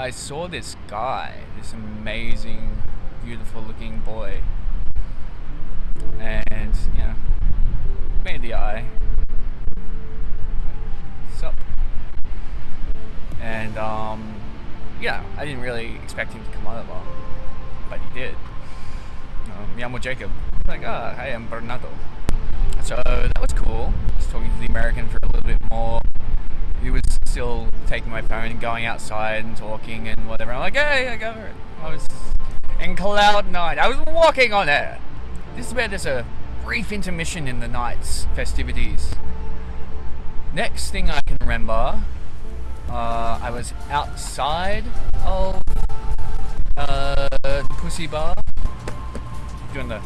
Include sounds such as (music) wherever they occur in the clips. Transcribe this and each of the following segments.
I saw this guy, this amazing, beautiful looking boy, and you know, made the eye. Sup? And um, yeah, I didn't really expect him to come over, but he did. Um, me llamo Jacob. Like, ah, hi, I'm Bernardo. So that was cool. Just talking to the American for a little bit more. He was still taking my phone and going outside and talking and whatever. I'm like, hey, I got it. I was in cloud nine. I was walking on it. This is where there's a brief intermission in the night's festivities. Next thing I can remember, uh, I was outside of uh, the Pussy Bar doing the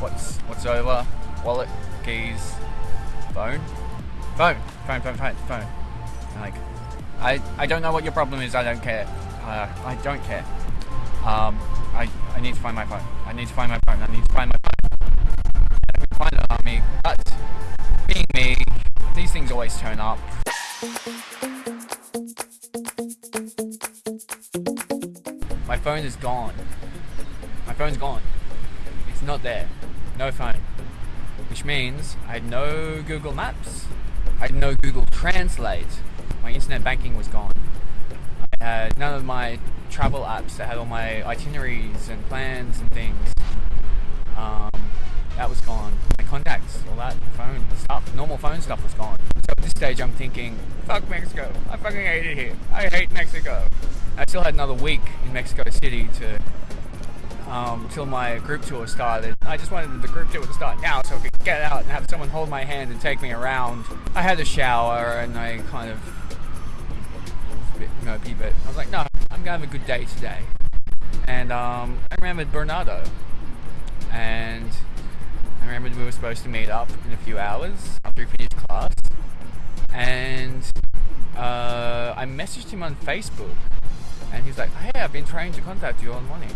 what's what's over wallet keys phone phone phone phone phone phone like I I don't know what your problem is I don't care. Uh, I don't care. Um I I need to find my phone. I need to find my phone. I need to find my phone. I find it on me but being me these things always turn up. My phone is gone. My phone's gone. It's not there. No phone. Which means I had no Google Maps, I had no Google Translate, my internet banking was gone. I had none of my travel apps that had all my itineraries and plans and things. Um, that was gone. My contacts, all that phone stuff, normal phone stuff was gone. So at this stage I'm thinking, fuck Mexico, I fucking hate it here. I hate Mexico. I still had another week in Mexico City to um, till my group tour started. I just wanted the group tour to start now so I could get out and have someone hold my hand and take me around. I had a shower and I kind of bit mopey, but I was like, no, I'm gonna have a good day today. And um, I remembered Bernardo, and I remembered we were supposed to meet up in a few hours after we finished class, and uh, I messaged him on Facebook, and he's like, hey, I've been trying to contact you all morning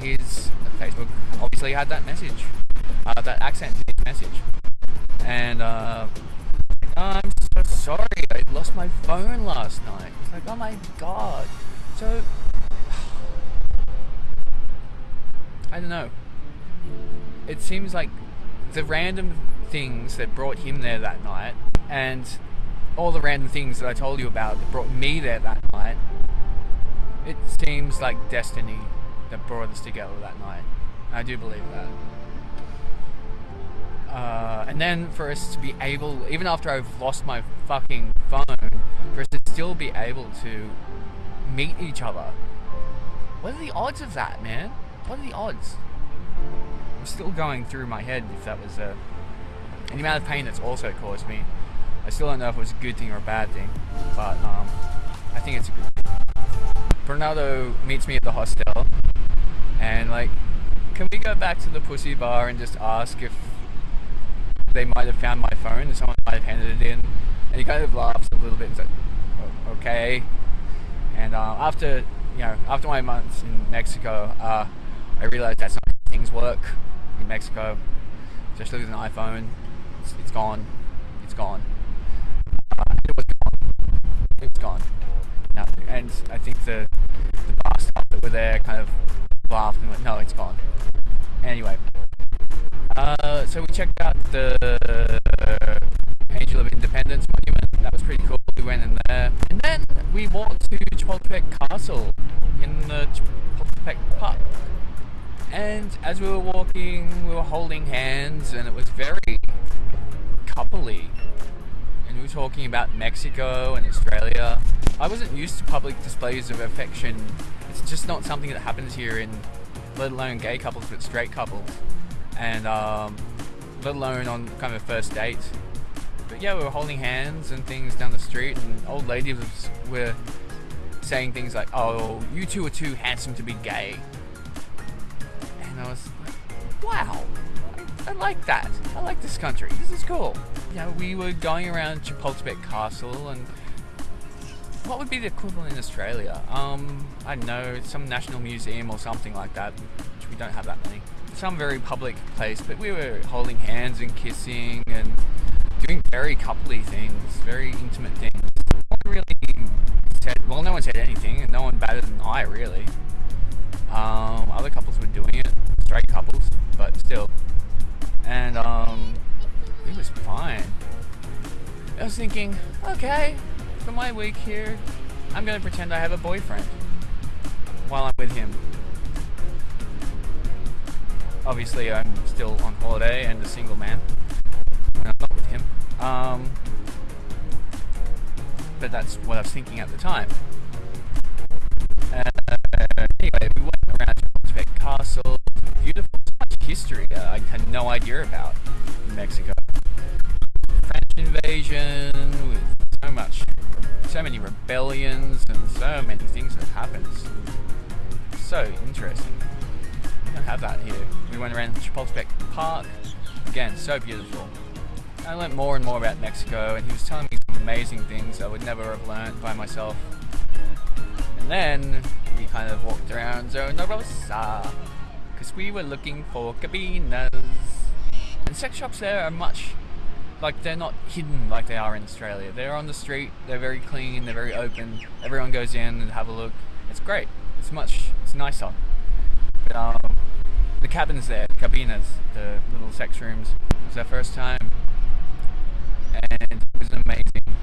his Facebook obviously had that message, uh, that accent in his message. And uh, I'm so sorry, I lost my phone last night. It's like, oh my god. So, (sighs) I don't know. It seems like the random things that brought him there that night, and all the random things that I told you about that brought me there that night, it seems like destiny that brought us together that night. I do believe that. Uh, and then for us to be able, even after I've lost my fucking phone, for us to still be able to meet each other. What are the odds of that, man? What are the odds? I'm still going through my head if that was a, the amount of pain that's also caused me. I still don't know if it was a good thing or a bad thing, but um, I think it's a good thing. Bernardo meets me at the hostel and like, can we go back to the pussy bar and just ask if they might have found my phone and someone might have handed it in? And he kind of laughs a little bit and says, okay. And uh, after, you know, after my months in Mexico, uh, I realized that's not how things work in Mexico, especially with an iPhone. It's, it's gone. It's gone. Uh, it was gone. It was gone. Now, and I think the, the bar staff that were there kind of laughed and went, no, it's gone. Anyway, uh, so we checked out the Angel of Independence monument. That was pretty cool. We went in there, and then we walked to Chapultepec Castle in the Chapultepec Park. And as we were walking, we were holding hands, and it was very coupley. And we were talking about Mexico and Australia. I wasn't used to public displays of affection it's just not something that happens here in, let alone gay couples, but straight couples, and um, let alone on kind of a first date. But yeah, we were holding hands and things down the street, and old ladies were saying things like, "Oh, you two are too handsome to be gay," and I was like, "Wow." I like that. I like this country. This is cool. Yeah, we were going around Chapultepec Castle and what would be the equivalent in Australia? Um, I don't know, some national museum or something like that, which we don't have that many. Some very public place, but we were holding hands and kissing and doing very coupley things, very intimate things. No one really said, well, no one said anything high, really. Um, other couples were doing it, straight couples, but still. And um, it was fine. I was thinking, okay, for my week here, I'm gonna pretend I have a boyfriend while I'm with him. Obviously, I'm still on holiday and a single man when I'm not with him. Um, but that's what I was thinking at the time. Uh, anyway, we went around Chapultepec Castle. Beautiful, so much history I had no idea about Mexico. French invasion with so much, so many rebellions and so many things that happened. So interesting. Don't have that here. We went around Chapultepec Park. Again, so beautiful. I learned more and more about Mexico, and he was telling me some amazing things I would never have learned by myself. And then we kind of walked around Zona Rosa because we were looking for cabinas. And sex shops there are much like they're not hidden like they are in Australia. They're on the street. They're very clean. They're very open. Everyone goes in and have a look. It's great. It's much. It's nicer. But um, the cabins there, the cabinas, the little sex rooms, it was our first time, and it was amazing.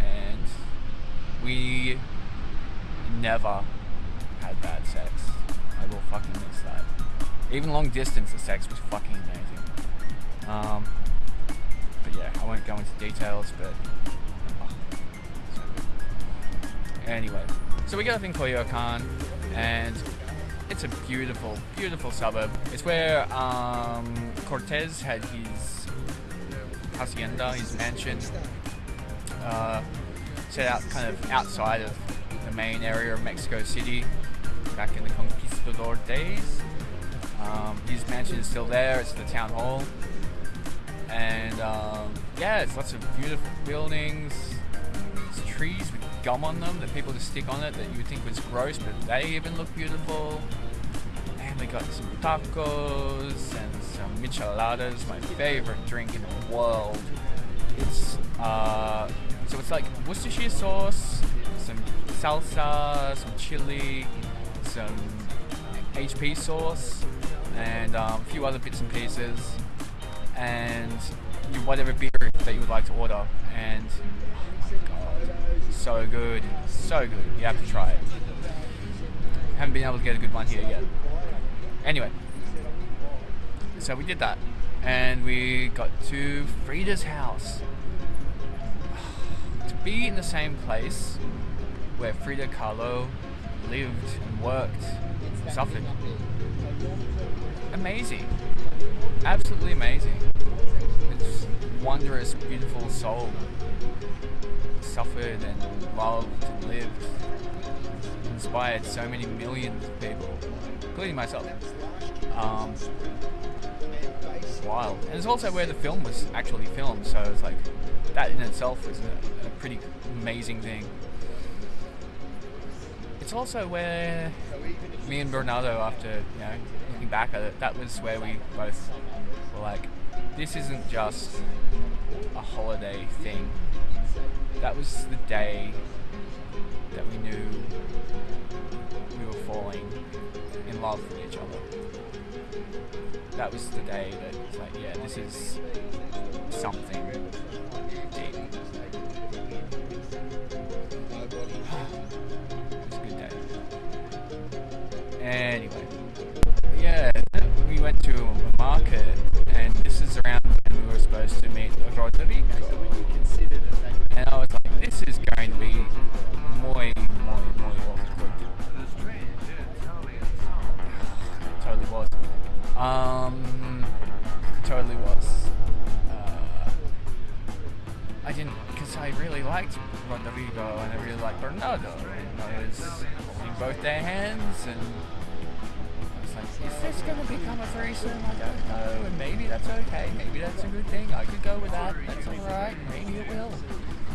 And we never had bad sex. I will fucking miss that. Even long distance, the sex was fucking amazing. Um, but yeah, I won't go into details, but. oh. Anyway, so we got up in Coyoacan, and it's a beautiful, beautiful suburb. It's where um, Cortez had his hacienda, his mansion, uh, set out kind of outside of the main area of Mexico City back in the conquistador days. Um, his mansion is still there. It's the town hall, and um, yeah, it's lots of beautiful buildings. Trees gum on them that people just stick on it that you think was gross, but they even look beautiful. And we got some tacos and some micheladas, my favorite drink in the world. It's uh, so it's like Worcestershire sauce, some salsa, some chili, some HP sauce, and um, a few other bits and pieces, and whatever beer that you would like to order. And so good, so good. You have to try it. Haven't been able to get a good one here yet. Anyway, so we did that, and we got to Frida's house. (sighs) to be in the same place where Frida Kahlo lived and worked, suffered. Amazing. Absolutely amazing. It's wondrous, beautiful soul. Suffered and loved and lived. Inspired so many millions of people, including myself. Um, wild. And it's also where the film was actually filmed, so it's like that in itself was a, a pretty amazing thing. It's also where me and Bernardo, after you know looking back at it, that was where we both were like, this isn't just a holiday thing. That was the day that we knew we were falling in love with each other. That was the day that it's like, yeah, this is something to a market, and this is around when we were supposed to meet Rodrigo. And I was like, this is going to be muy, muy, muy awkward. totally was. Um, totally was. Uh, I didn't, because I really liked Rodrigo and I really liked Bernardo. And I was holding both their hands and is this going to become a threesome? I don't know. And maybe that's okay. Maybe that's a good thing. I could go with that. That's alright. Maybe it will.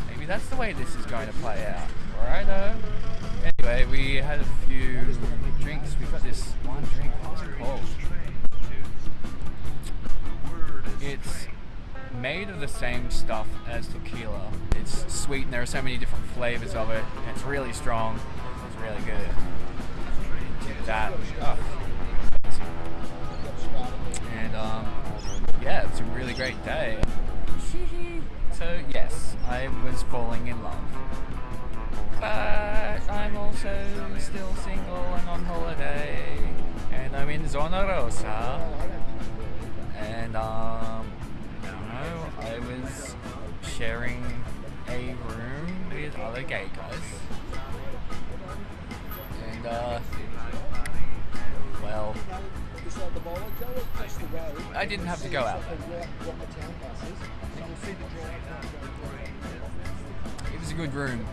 Maybe that's the way this is going to play out. Alright, though. Anyway, we had a few drinks. We got this one drink. What was it called? It's made of the same stuff as tequila. It's sweet and there are so many different flavors of it. It's really strong. It's really good. that. Oh, and um, yeah, it's a really great day. So yes, I was falling in love. But I'm also still single and on holiday. And I'm in Zona Rosa. And um, you know, I was sharing a room with other gay guys. And uh, well, I didn't have to go out. It was a good room.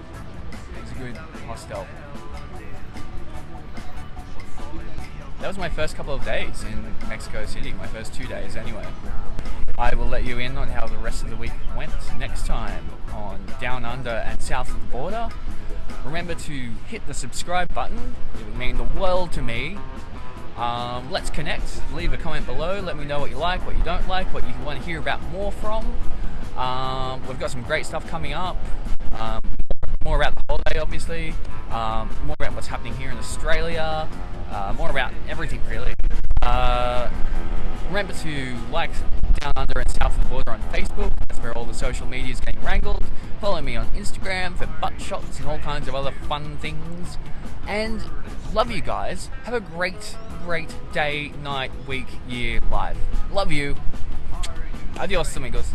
It was a good hostel. That was my first couple of days in Mexico City, my first two days anyway. I will let you in on how the rest of the week went next time on Down Under and South of the Border. Remember to hit the subscribe button, it would mean the world to me. Um, let's connect, leave a comment below, let me know what you like, what you don't like, what you want to hear about more from. Um, we've got some great stuff coming up. Um, more about the holiday, obviously. Um, more about what's happening here in Australia. Uh, more about everything, really. Uh, remember to like Down Under and South of the Border on Facebook. That's where all the social media is getting wrangled. Follow me on Instagram for butt shots and all kinds of other fun things. And love you guys. Have a great, great day, night, week, year, life. Love you. Adios, amigos.